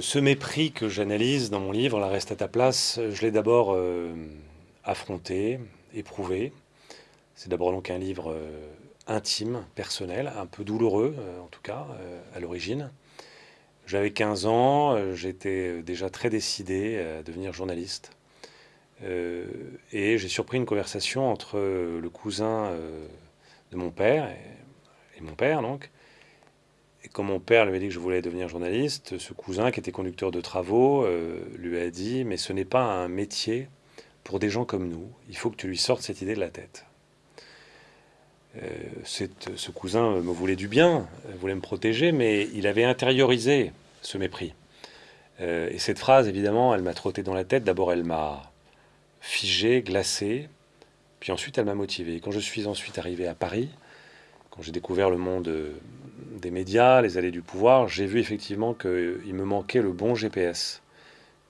ce mépris que j'analyse dans mon livre, La reste à ta place, je l'ai d'abord euh, affronté, éprouvé. C'est d'abord donc un livre euh, intime, personnel, un peu douloureux euh, en tout cas, à l'origine. J'avais 15 ans, j'étais déjà très décidé à devenir journaliste. et j'ai surpris une conversation entre le cousin de mon père et, et mon père, donc, et quand mon père lui a dit que je voulais devenir journaliste, ce cousin qui était conducteur de travaux euh, lui a dit Mais ce n'est pas un métier pour des gens comme nous, il faut que tu lui sortes cette idée de la tête. Euh, ce cousin me voulait du bien, voulait me protéger, mais il avait intériorisé ce mépris. Euh, et cette phrase, évidemment, elle m'a trotté dans la tête. D'abord, elle m'a figé, glacé, puis ensuite, elle m'a motivé. Quand je suis ensuite arrivé à Paris, quand j'ai découvert le monde des médias, les allées du pouvoir, j'ai vu effectivement qu'il me manquait le bon GPS,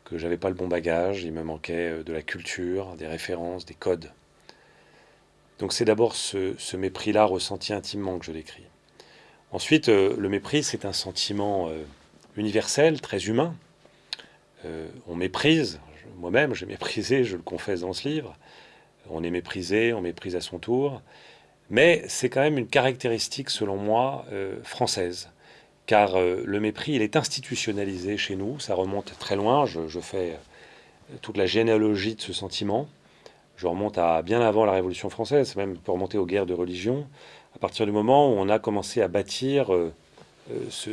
que j'avais pas le bon bagage, il me manquait euh, de la culture, des références, des codes. Donc c'est d'abord ce, mépris-là ressenti intimement que je l'écris. Ensuite, euh, le mépris, c'est un sentiment euh, universel, très humain. on méprise, moi-même j'ai méprisé, je le confesse dans ce livre. On est méprisé, on méprise à son tour. Mais c'est quand même une caractéristique, selon moi, euh, française. Car euh, le mépris, il est institutionnalisé chez nous, ça remonte très loin, je, fais euh, toute la généalogie de ce sentiment. Je remonte à bien avant la Révolution française, même pour remonter aux guerres de religion, à partir du moment où on a commencé à bâtir ce,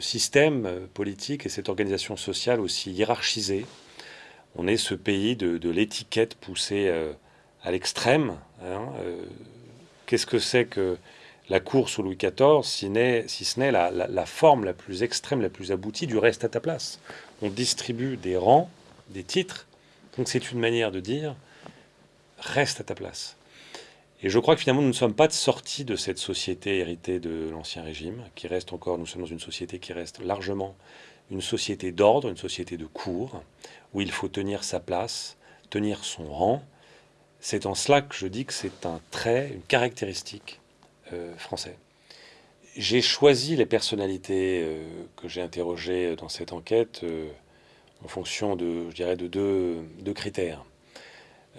système politique et cette organisation sociale aussi hiérarchisée. On est ce pays de, l'étiquette poussée à l'extrême. Hein, Qu'est-ce que c'est que la course au Louis XIV, si, ce n'est la, forme la plus extrême, la plus aboutie du reste à ta place? On distribue des rangs, des titres, donc c'est une manière de dire reste à ta place. Et je crois que finalement nous ne sommes pas sortis de cette société héritée de l'Ancien Régime, qui reste encore, nous sommes dans une société qui reste largement une société d'ordre, une société de cours, où il faut tenir sa place, tenir son rang, c'est en cela que je dis que c'est un trait, une caractéristique euh, français. J'ai choisi les personnalités euh, que j'ai interrogées dans cette enquête euh, en fonction de, je dirais, de deux, critères.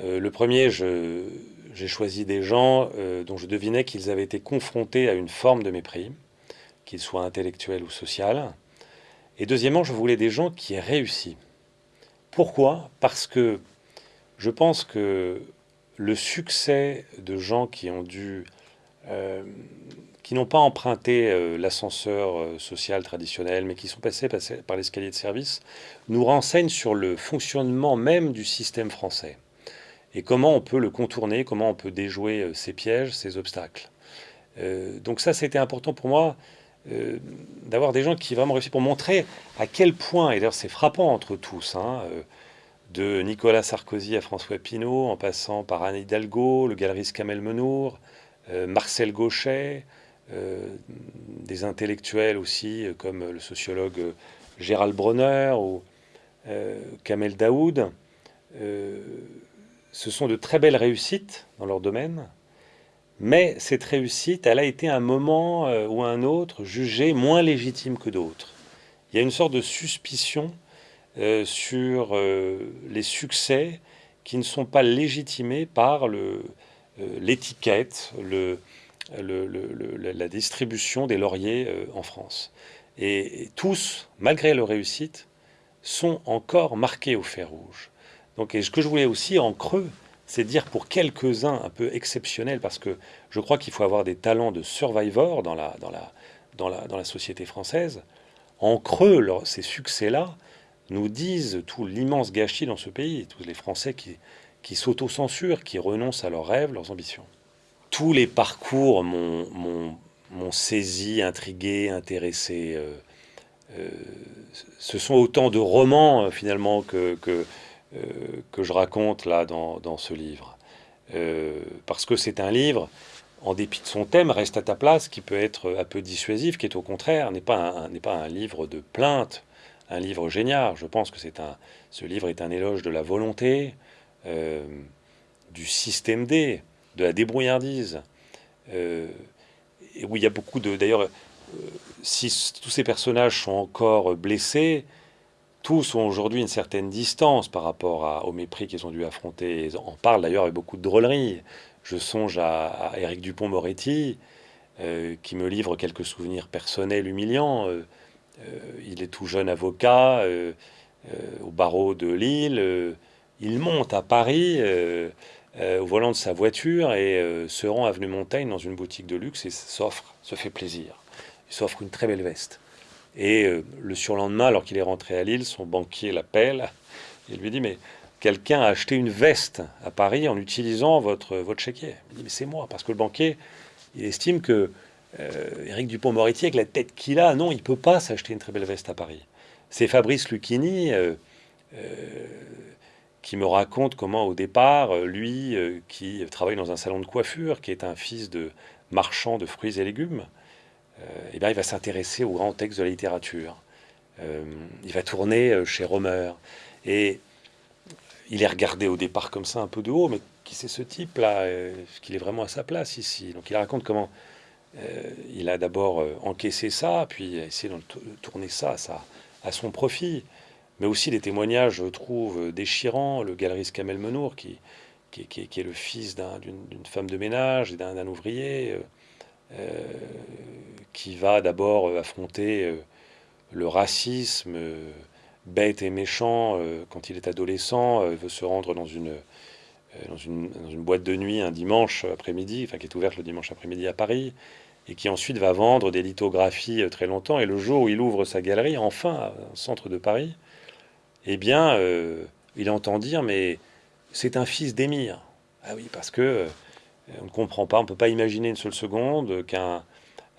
le premier, j'ai choisi des gens dont je devinais qu'ils avaient été confrontés à une forme de mépris, qu'il soit intellectuel ou social. Et deuxièmement, je voulais des gens qui aient réussi. Pourquoi? Parce que je pense que le succès de gens qui ont dû, euh, qui n'ont pas emprunté euh, l'ascenseur euh, social traditionnel, mais qui sont passés, par l'escalier de service, nous renseigne sur le fonctionnement même du système français et comment on peut le contourner, comment on peut déjouer ses pièges, ses obstacles. donc ça, c'était important pour moi d'avoir des gens qui vraiment réussissent pour montrer à quel point, et d'ailleurs c'est frappant entre tous, hein, de Nicolas Sarkozy à François Pinault, en passant par Anne Hidalgo, le galeriste Kamel Menour, euh, Marcel Gauchet, euh, des intellectuels aussi, euh, comme le sociologue Gérald Bronner ou Kamel Daoud. ce sont de très belles réussites dans leur domaine, mais cette réussite, elle a été un moment ou un autre jugée moins légitime que d'autres. Il y a une sorte de suspicion euh, sur euh, les succès qui ne sont pas légitimés par euh, l'étiquette, le, la distribution des lauriers en France. Et, tous, malgré leur réussite, sont encore marqués au fer rouge. Donc, et ce que je voulais aussi en creux, c'est dire pour quelques-uns un peu exceptionnels, parce que je crois qu'il faut avoir des talents de survivor dans la, dans la, dans la, dans la société française. En creux, ces succès-là, nous disent tout l'immense gâchis dans ce pays, tous les Français qui, qui s'autocensurent, qui renoncent à leurs rêves, leurs ambitions. Tous les parcours m'ont saisi, intrigué, intéressé. Euh, euh, ce sont autant de romans euh, finalement que, que, que, je raconte là dans, dans ce livre. parce que c'est un livre, en dépit de son thème, reste à ta place, qui peut être un peu dissuasif, qui est au contraire, n'est pas, pas un livre de plainte, un livre génial. Je pense que c'est un, ce livre est un éloge de la volonté, euh, du système D, de la débrouillardise. Euh, et où il y a beaucoup de. D'ailleurs, euh, si tous ces personnages sont encore blessés, tous ont aujourd'hui une certaine distance par rapport au mépris qu'ils ont dû affronter. Ils en parlent d'ailleurs avec beaucoup de drôlerie. Je songe à, Éric Dupont-Moretti, qui me livre quelques souvenirs personnels humiliants. Euh, euh, il est tout jeune avocat au barreau de Lille. il monte à Paris au volant de sa voiture et se rend avenue Montaigne dans une boutique de luxe et s'offre, se fait plaisir. Il s'offre une très belle veste. Et euh, le surlendemain, alors qu'il est rentré à Lille, son banquier l'appelle et lui dit Mais quelqu'un a acheté une veste à Paris en utilisant votre, votre chéquier. Il dit Mais c'est moi, parce que le banquier, il estime que euh, Éric Dupont-Moretti, avec la tête qu'il a, non, il peut pas s'acheter une très belle veste à Paris. C'est Fabrice Lucchini euh, qui me raconte comment, au départ, lui, qui travaille dans un salon de coiffure, qui est un fils de marchand de fruits et légumes, euh, eh bien, il va s'intéresser aux grands textes de la littérature. Euh, il va tourner euh, chez Romer. Et il est regardé au départ comme ça, un peu de haut, mais qui c'est ce type-là Est-ce qu'il est vraiment à sa place ici Donc il raconte comment il a d'abord encaissé ça, puis essayé de tourner ça, à son profit. Mais aussi des témoignages, je trouve, déchirants. Le galeriste Kamel Menour, qui, est le fils d'une femme de ménage et d'un ouvrier, euh, qui va d'abord euh, affronter euh, le racisme bête et méchant quand il est adolescent, veut se rendre dans une, dans une boîte de nuit un dimanche après-midi, enfin qui est ouverte le dimanche après-midi à Paris, et qui ensuite va vendre des lithographies très longtemps. Et le jour où il ouvre sa galerie, enfin, au centre de Paris, eh bien, il entend dire, mais c'est un fils d'émir. Ah oui, parce que on ne comprend pas, on ne peut pas imaginer une seule seconde qu'un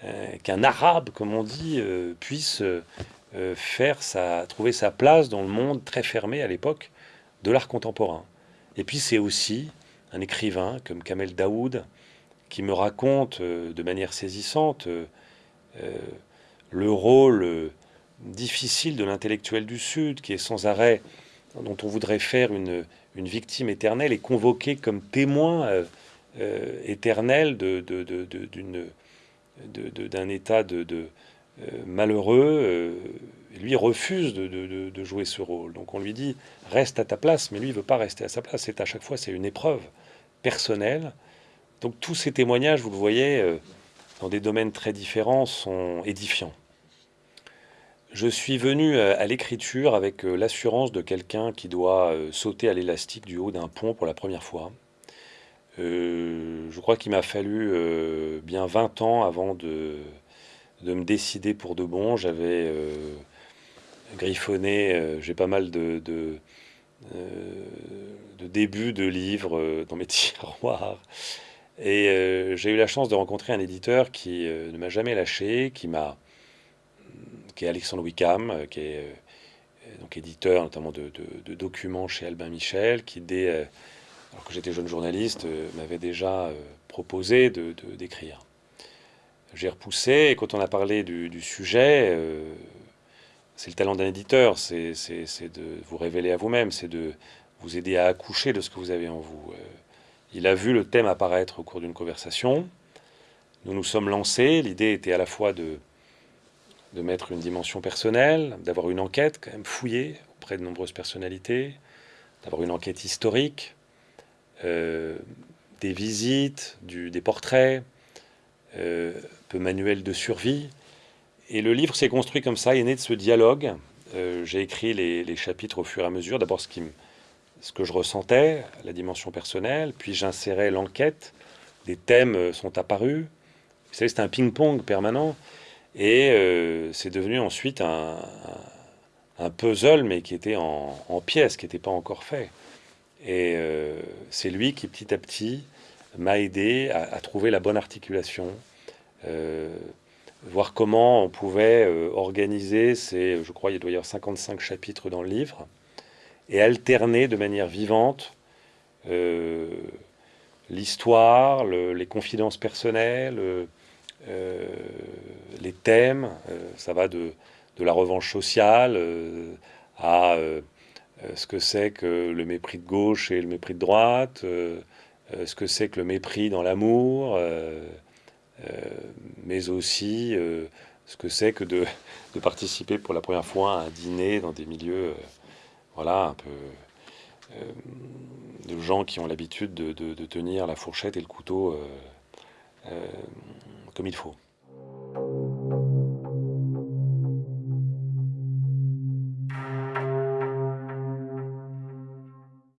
euh, qu'un arabe, comme on dit, euh, puisse euh, faire sa, trouver sa place dans le monde très fermé à l'époque de l'art contemporain. Et puis c'est aussi un écrivain comme Kamel Daoud qui me raconte de manière saisissante le rôle difficile de l'intellectuel du Sud qui est sans arrêt, dont on voudrait faire une, une victime éternelle et convoqué comme témoin euh, éternel d'un état de, euh, malheureux, euh, lui refuse de, jouer ce rôle. Donc on lui dit reste à ta place, mais lui il veut pas rester à sa place. C'est à chaque fois c'est une épreuve personnelle. Donc tous ces témoignages, vous le voyez, dans des domaines très différents, sont édifiants. Je suis venu à l'écriture avec l'assurance de quelqu'un qui doit sauter à l'élastique du haut d'un pont pour la première fois. Euh, je crois qu'il m'a fallu euh, bien 20 ans avant de, de, me décider pour de bon. J'avais euh, griffonné, j'ai pas mal de, de, débuts de livres dans mes tiroirs. Et j'ai eu la chance de rencontrer un éditeur qui ne m'a jamais lâché, qui m'a, qui est Alexandre Wickham, qui est donc éditeur notamment de, documents chez Albin Michel, qui dès alors que j'étais jeune journaliste, euh, m'avait déjà euh, proposé de, d'écrire. J'ai repoussé, et quand on a parlé du, sujet, euh, c'est le talent d'un éditeur, c'est, de vous révéler à vous-même, c'est de vous aider à accoucher de ce que vous avez en vous. Il a vu le thème apparaître au cours d'une conversation. Nous nous sommes lancés. L'idée était à la fois de, de mettre une dimension personnelle, d'avoir une enquête quand même fouillée auprès de nombreuses personnalités, d'avoir une enquête historique, euh, des visites, des portraits, euh, un peu manuel de survie. Et le livre s'est construit comme ça, il est né de ce dialogue. Euh, j'ai écrit les, chapitres au fur et à mesure. D'abord ce, ce que je ressentais, la dimension personnelle, puis j'insérais l'enquête. Des thèmes sont apparus. Vous savez, c'était un ping-pong permanent. Et c'est devenu ensuite un, puzzle, mais qui était en, pièces, qui n'était pas encore fait. Et euh, c'est lui qui, petit à petit, m'a aidé à, trouver la bonne articulation, euh, voir comment on pouvait euh, organiser ces, je crois, il doit y avoir 55 chapitres dans le livre, et alterner de manière vivante l'histoire, les confidences personnelles, les thèmes. ça va de, la revanche sociale à euh, ce que c'est que le mépris de gauche et le mépris de droite, euh, euh, ce que c'est que le mépris dans l'amour, mais aussi ce que c'est que de, participer pour la première fois à un dîner dans des milieux, voilà, un peu de gens qui ont l'habitude de, tenir la fourchette et le couteau comme il faut.